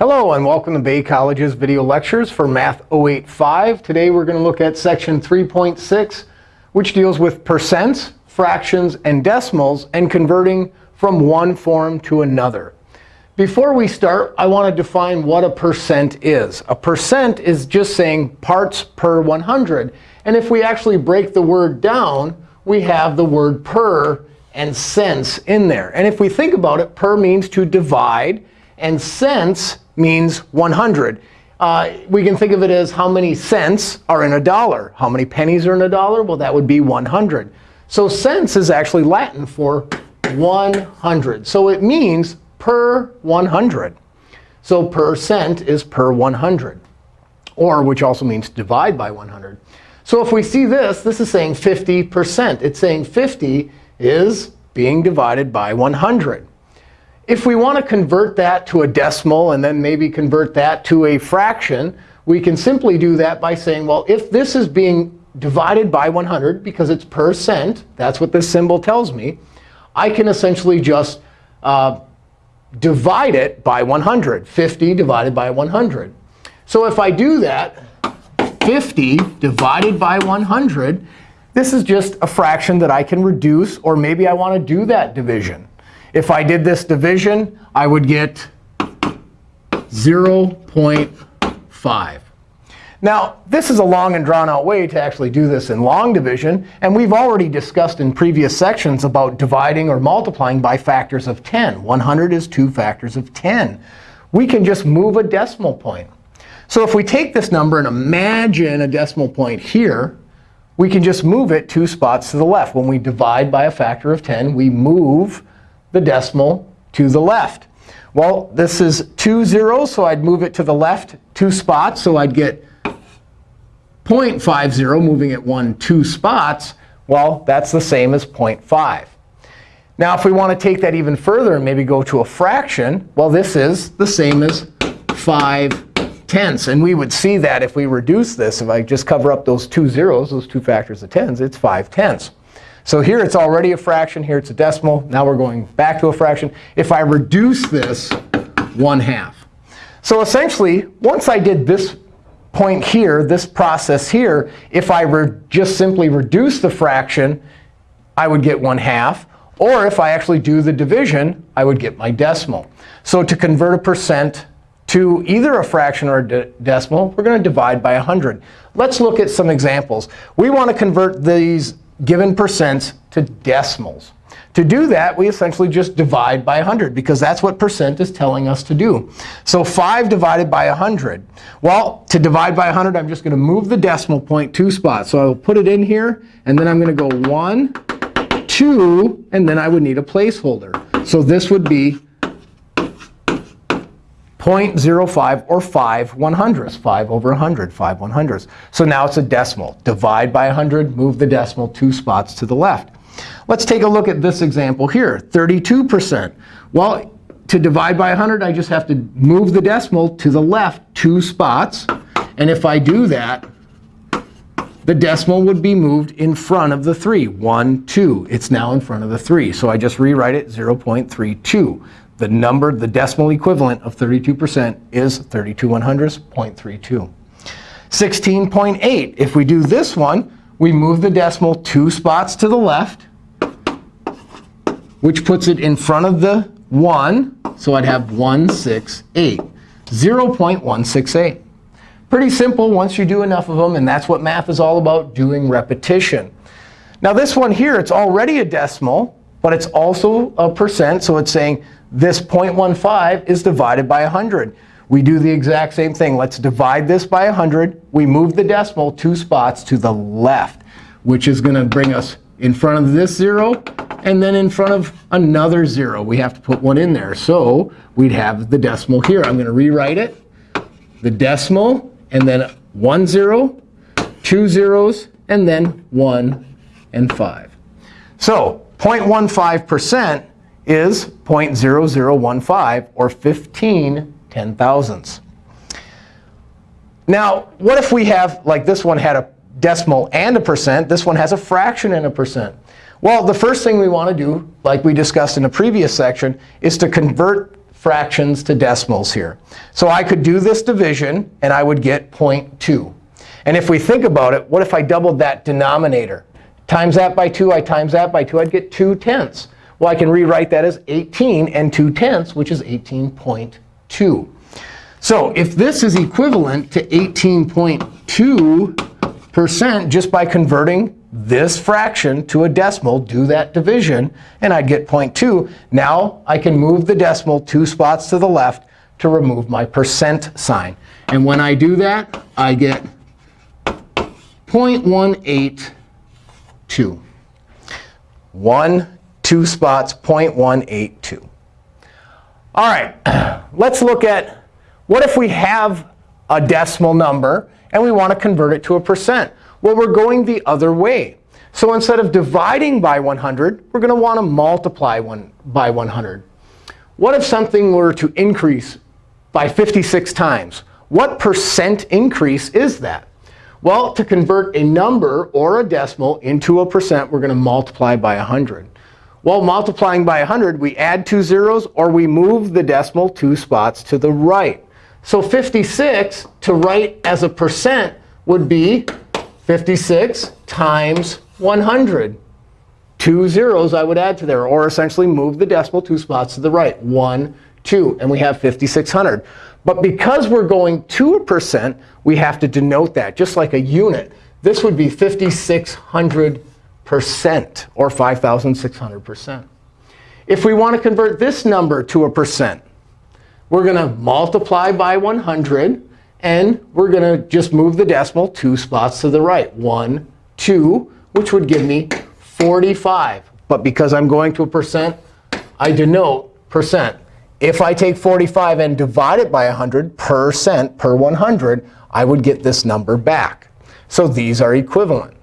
Hello, and welcome to Bay College's video lectures for Math 085. Today we're going to look at section 3.6, which deals with percents, fractions, and decimals, and converting from one form to another. Before we start, I want to define what a percent is. A percent is just saying parts per 100. And if we actually break the word down, we have the word per and cents in there. And if we think about it, per means to divide, and cents means 100. Uh, we can think of it as how many cents are in a dollar. How many pennies are in a dollar? Well, that would be 100. So cents is actually Latin for 100. So it means per 100. So per cent is per 100, or which also means divide by 100. So if we see this, this is saying 50%. It's saying 50 is being divided by 100. If we want to convert that to a decimal and then maybe convert that to a fraction, we can simply do that by saying, well, if this is being divided by 100 because it's percent, that's what this symbol tells me, I can essentially just uh, divide it by 100. 50 divided by 100. So if I do that, 50 divided by 100, this is just a fraction that I can reduce. Or maybe I want to do that division. If I did this division, I would get 0.5. Now, this is a long and drawn-out way to actually do this in long division. And we've already discussed in previous sections about dividing or multiplying by factors of 10. 100 is two factors of 10. We can just move a decimal point. So if we take this number and imagine a decimal point here, we can just move it two spots to the left. When we divide by a factor of 10, we move the decimal to the left. Well, this is two zeros, so I'd move it to the left two spots. So I'd get 0.50, moving it one, two spots. Well, that's the same as 0.5. Now, if we want to take that even further and maybe go to a fraction, well, this is the same as 5 tenths. And we would see that if we reduce this, if I just cover up those two zeros, those two factors of tens, it's 5 tenths. So here it's already a fraction. Here it's a decimal. Now we're going back to a fraction. If I reduce this 1 half. So essentially, once I did this point here, this process here, if I just simply reduce the fraction, I would get 1 half. Or if I actually do the division, I would get my decimal. So to convert a percent to either a fraction or a de decimal, we're going to divide by 100. Let's look at some examples. We want to convert these given percents to decimals. To do that, we essentially just divide by 100, because that's what percent is telling us to do. So 5 divided by 100. Well, to divide by 100, I'm just going to move the decimal point two spots. So I'll put it in here, and then I'm going to go 1, 2, and then I would need a placeholder. So this would be 0.05 or 5 100ths. 5 over 100, 5 100ths. So now it's a decimal. Divide by 100, move the decimal two spots to the left. Let's take a look at this example here, 32%. Well, to divide by 100, I just have to move the decimal to the left two spots. And if I do that, the decimal would be moved in front of the 3. 1, 2. It's now in front of the 3. So I just rewrite it 0.32 the number, the decimal equivalent of 32% is 32 100ths, 0.32. 16.8, if we do this one, we move the decimal two spots to the left, which puts it in front of the 1. So I'd have 168, 0.168. Pretty simple once you do enough of them. And that's what math is all about, doing repetition. Now this one here, it's already a decimal, but it's also a percent. So it's saying this 0.15 is divided by 100. We do the exact same thing. Let's divide this by 100. We move the decimal two spots to the left, which is going to bring us in front of this 0 and then in front of another 0. We have to put one in there. So we'd have the decimal here. I'm going to rewrite it. The decimal, and then one 0, two zeros, and then 1 and 5. So 0.15% is 0.0015, or 15 ten thousandths. Now, what if we have, like this one had a decimal and a percent. This one has a fraction and a percent. Well, the first thing we want to do, like we discussed in the previous section, is to convert fractions to decimals here. So I could do this division, and I would get 0.2. And if we think about it, what if I doubled that denominator? Times that by 2, I times that by 2, I'd get 2 tenths. Well, I can rewrite that as 18 and 2 tenths, which is 18.2. So if this is equivalent to 18.2% just by converting this fraction to a decimal, do that division, and I'd get 0.2. Now I can move the decimal two spots to the left to remove my percent sign. And when I do that, I get 0.182. One, two spots, 0.182. All right, let's look at what if we have a decimal number and we want to convert it to a percent. Well, we're going the other way. So instead of dividing by 100, we're going to want to multiply one by 100. What if something were to increase by 56 times? What percent increase is that? Well, to convert a number or a decimal into a percent, we're going to multiply by 100. Well, multiplying by 100, we add two zeros, or we move the decimal two spots to the right. So 56 to write as a percent would be 56 times 100. Two zeros I would add to there, or essentially move the decimal two spots to the right. 1, 2. And we have 5,600. But because we're going to a percent, we have to denote that, just like a unit. This would be 5,600% or 5,600%. If we want to convert this number to a percent, we're going to multiply by 100. And we're going to just move the decimal two spots to the right. 1, 2, which would give me 45. But because I'm going to a percent, I denote percent. If I take 45 and divide it by 100 percent per 100, I would get this number back. So these are equivalent.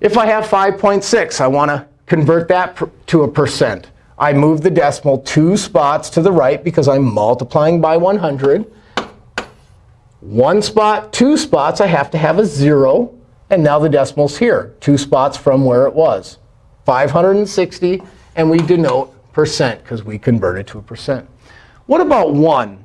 If I have 5.6, I want to convert that to a percent. I move the decimal two spots to the right because I'm multiplying by 100. One spot, two spots, I have to have a 0. And now the decimal's here, two spots from where it was. 560, and we denote percent because we convert it to a percent. What about 1?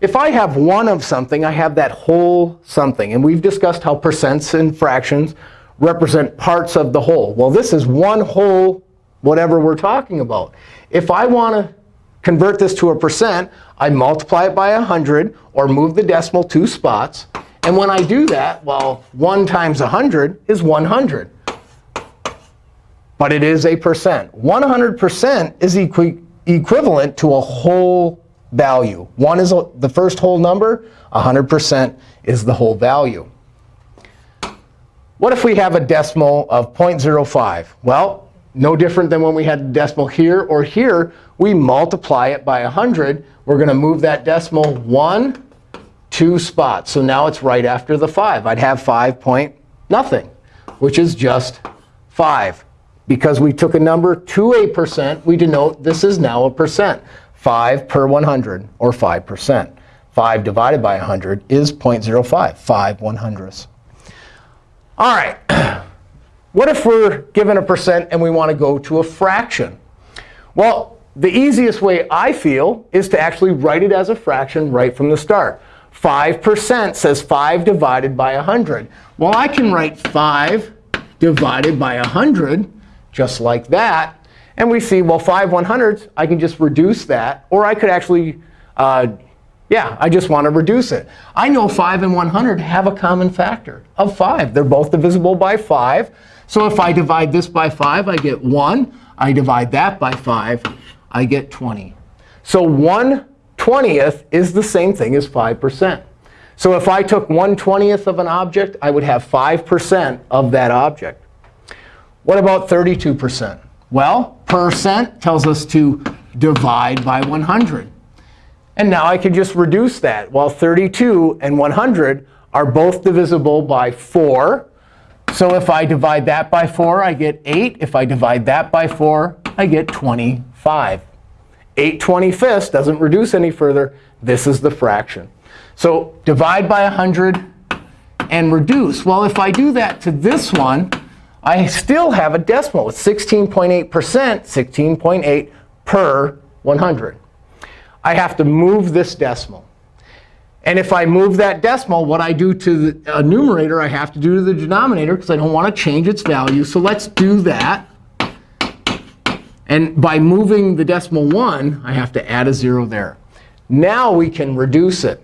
If I have 1 of something, I have that whole something. And we've discussed how percents and fractions represent parts of the whole. Well, this is one whole whatever we're talking about. If I want to convert this to a percent, I multiply it by 100 or move the decimal two spots. And when I do that, well, 1 times 100 is 100. But it is a percent. 100% is equi equivalent to a whole value. 1 is the first whole number. 100% is the whole value. What if we have a decimal of 0.05? Well, no different than when we had decimal here or here. We multiply it by 100. We're going to move that decimal one, two spots. So now it's right after the 5. I'd have 5 point nothing, which is just 5. Because we took a number to a percent, we denote this is now a percent. 5 per 100, or 5%. 5 divided by 100 is 0.05, 5 one hundredths. All right. What if we're given a percent and we want to go to a fraction? Well, the easiest way I feel is to actually write it as a fraction right from the start. 5% says 5 divided by 100. Well, I can write 5 divided by 100 just like that. And we see, well, 5 100ths, I can just reduce that. Or I could actually, uh, yeah, I just want to reduce it. I know 5 and 100 have a common factor of 5. They're both divisible by 5. So if I divide this by 5, I get 1. I divide that by 5, I get 20. So 1 20th is the same thing as 5%. So if I took 1 20th of an object, I would have 5% of that object. What about 32%? Well, percent tells us to divide by 100. And now I can just reduce that. Well, 32 and 100 are both divisible by 4. So if I divide that by 4, I get 8. If I divide that by 4, I get 25. 8 25ths doesn't reduce any further. This is the fraction. So divide by 100 and reduce. Well, if I do that to this one, I still have a decimal. It's 16.8%, 16.8 per 100. I have to move this decimal. And if I move that decimal, what I do to the numerator, I have to do to the denominator because I don't want to change its value. So let's do that. And by moving the decimal 1, I have to add a 0 there. Now we can reduce it.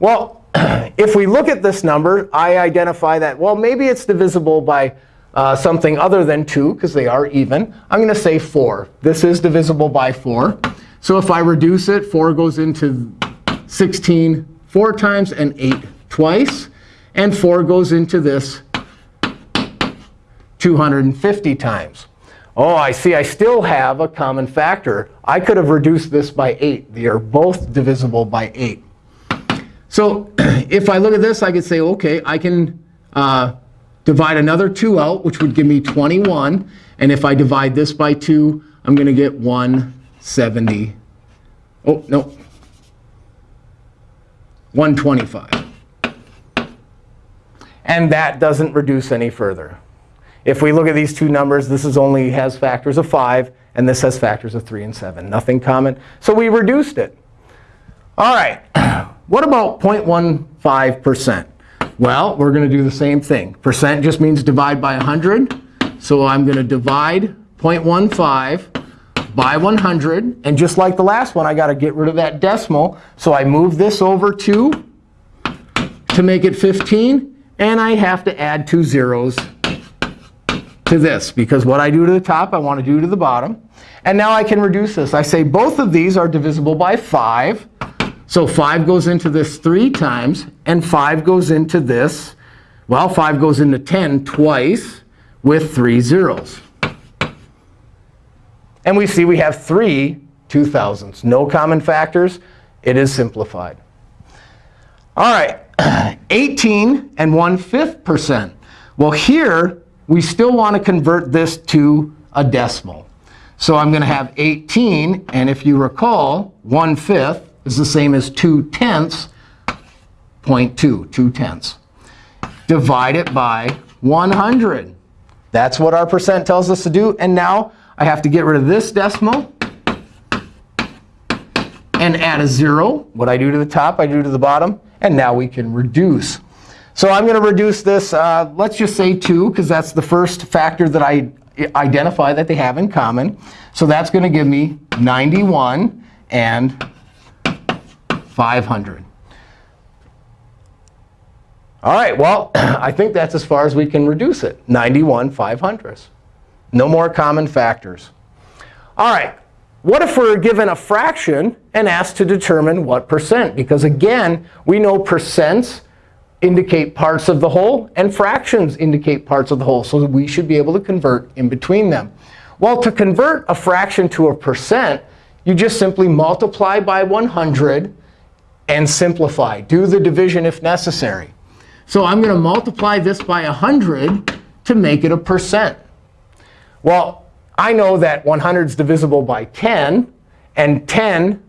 Well, if we look at this number, I identify that, well, maybe it's divisible by uh, something other than 2, because they are even. I'm going to say 4. This is divisible by 4. So if I reduce it, 4 goes into 16 four times and 8 twice. And 4 goes into this 250 times. Oh, I see. I still have a common factor. I could have reduced this by 8. They are both divisible by 8. So if I look at this, I could say, OK, I can uh, divide another 2 out, which would give me 21. And if I divide this by 2, I'm going to get 170. Oh, no. 125. And that doesn't reduce any further. If we look at these two numbers, this is only has factors of 5, and this has factors of 3 and 7. Nothing common. So we reduced it. All right. What about 0.15%? Well, we're going to do the same thing. Percent just means divide by 100. So I'm going to divide 0.15 by 100. And just like the last one, I got to get rid of that decimal. So I move this over 2 to make it 15. And I have to add two zeros to this. Because what I do to the top, I want to do to the bottom. And now I can reduce this. I say both of these are divisible by 5. So 5 goes into this 3 times, and 5 goes into this. Well, 5 goes into 10 twice with 3 zeros. And we see we have three 2,000s. No common factors. It is simplified. All right, 18 and 1 5th percent. Well, here, we still want to convert this to a decimal. So I'm going to have 18. And if you recall, 1 5th is the same as 2 tenths, 0.2, 2 tenths. Divide it by 100. That's what our percent tells us to do. And now I have to get rid of this decimal and add a 0. What I do to the top, I do to the bottom. And now we can reduce. So I'm going to reduce this, uh, let's just say 2, because that's the first factor that I identify that they have in common. So that's going to give me 91 and 500. All right, well, I think that's as far as we can reduce it, 91 500ths. No more common factors. All right, what if we're given a fraction and asked to determine what percent? Because again, we know percents indicate parts of the whole, and fractions indicate parts of the whole. So we should be able to convert in between them. Well, to convert a fraction to a percent, you just simply multiply by 100 and simplify. Do the division if necessary. So I'm going to multiply this by 100 to make it a percent. Well, I know that 100 is divisible by 10. And 10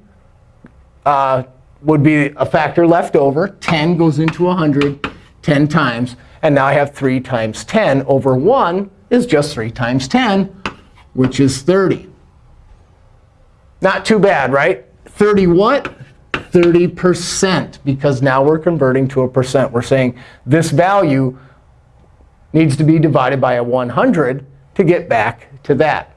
uh, would be a factor left over. 10 goes into 100 10 times. And now I have 3 times 10 over 1 is just 3 times 10, which is 30. Not too bad, right? 30 what? 30% because now we're converting to a percent. We're saying this value needs to be divided by a 100 to get back to that.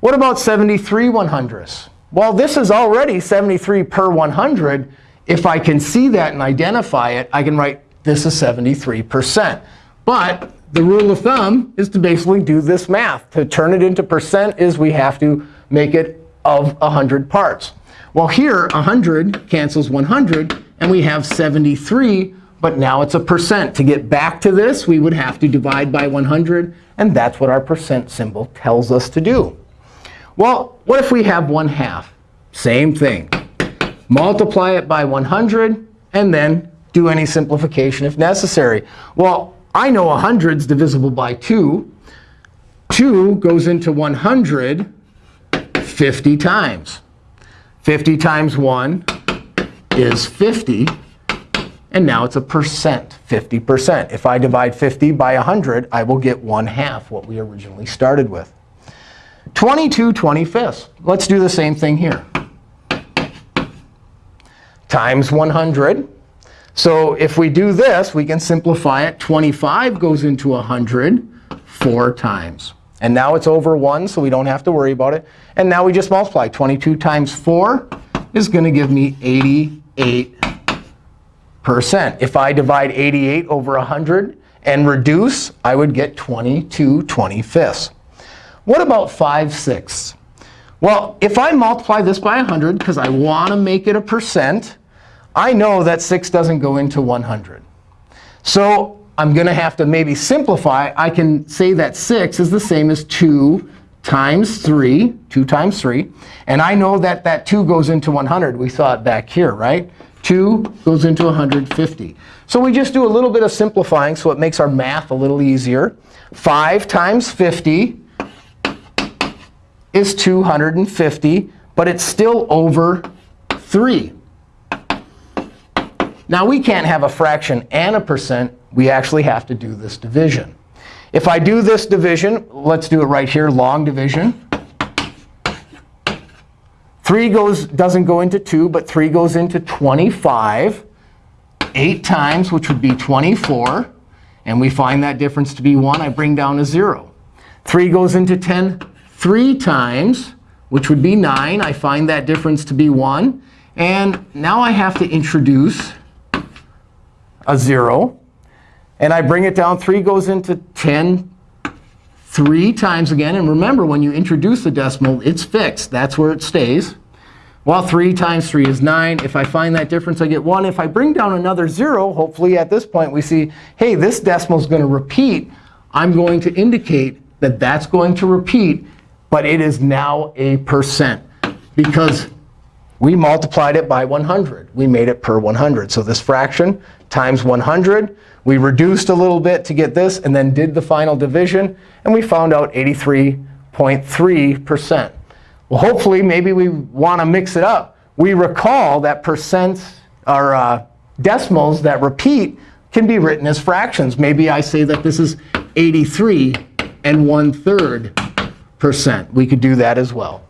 What about 73 100ths? Well, this is already 73 per 100. If I can see that and identify it, I can write this is 73%. But the rule of thumb is to basically do this math. To turn it into percent is we have to make it of 100 parts. Well, here, 100 cancels 100, and we have 73. But now it's a percent. To get back to this, we would have to divide by 100. And that's what our percent symbol tells us to do. Well, what if we have 1 half? Same thing. Multiply it by 100, and then do any simplification if necessary. Well, I know 100 is divisible by 2. 2 goes into 100 50 times. 50 times 1 is 50. And now it's a percent, 50%. If I divide 50 by 100, I will get 1 half, what we originally started with. 22 25ths. Let's do the same thing here. times 100. So if we do this, we can simplify it. 25 goes into 100 four times. And now it's over 1, so we don't have to worry about it. And now we just multiply. 22 times 4 is going to give me 88%. If I divide 88 over 100 and reduce, I would get 22 25ths. What about 5 sixths? Well, if I multiply this by 100, because I want to make it a percent, I know that 6 doesn't go into 100. So I'm going to have to maybe simplify. I can say that 6 is the same as 2 times 3, 2 times 3. And I know that that 2 goes into 100. We saw it back here, right? 2 goes into 150. So we just do a little bit of simplifying so it makes our math a little easier. 5 times 50 is 250, but it's still over 3. Now, we can't have a fraction and a percent. We actually have to do this division. If I do this division, let's do it right here, long division. 3 goes, doesn't go into 2, but 3 goes into 25. 8 times, which would be 24. And we find that difference to be 1. I bring down a 0. 3 goes into 10 3 times, which would be 9. I find that difference to be 1. And now I have to introduce a 0. And I bring it down. 3 goes into 10 three times again. And remember, when you introduce the decimal, it's fixed. That's where it stays. Well, 3 times 3 is 9. If I find that difference, I get 1. If I bring down another 0, hopefully at this point we see, hey, this decimal is going to repeat. I'm going to indicate that that's going to repeat. But it is now a percent because we multiplied it by 100. We made it per 100. So this fraction times 100. We reduced a little bit to get this, and then did the final division. And we found out 83.3%. Well, hopefully, maybe we want to mix it up. We recall that percents or uh, decimals that repeat can be written as fractions. Maybe I say that this is 83 and 1 third percent. We could do that as well.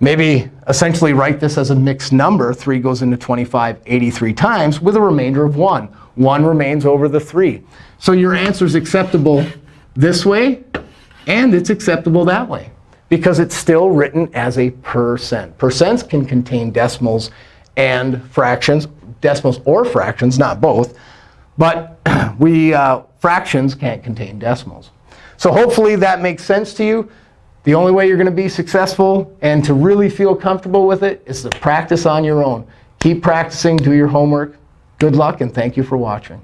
Maybe essentially write this as a mixed number. 3 goes into 25 83 times with a remainder of 1. 1 remains over the 3. So your answer is acceptable this way, and it's acceptable that way because it's still written as a percent. Percents can contain decimals and fractions, decimals or fractions, not both. But we uh, fractions can't contain decimals. So hopefully that makes sense to you. The only way you're going to be successful and to really feel comfortable with it is to practice on your own. Keep practicing. Do your homework. Good luck, and thank you for watching.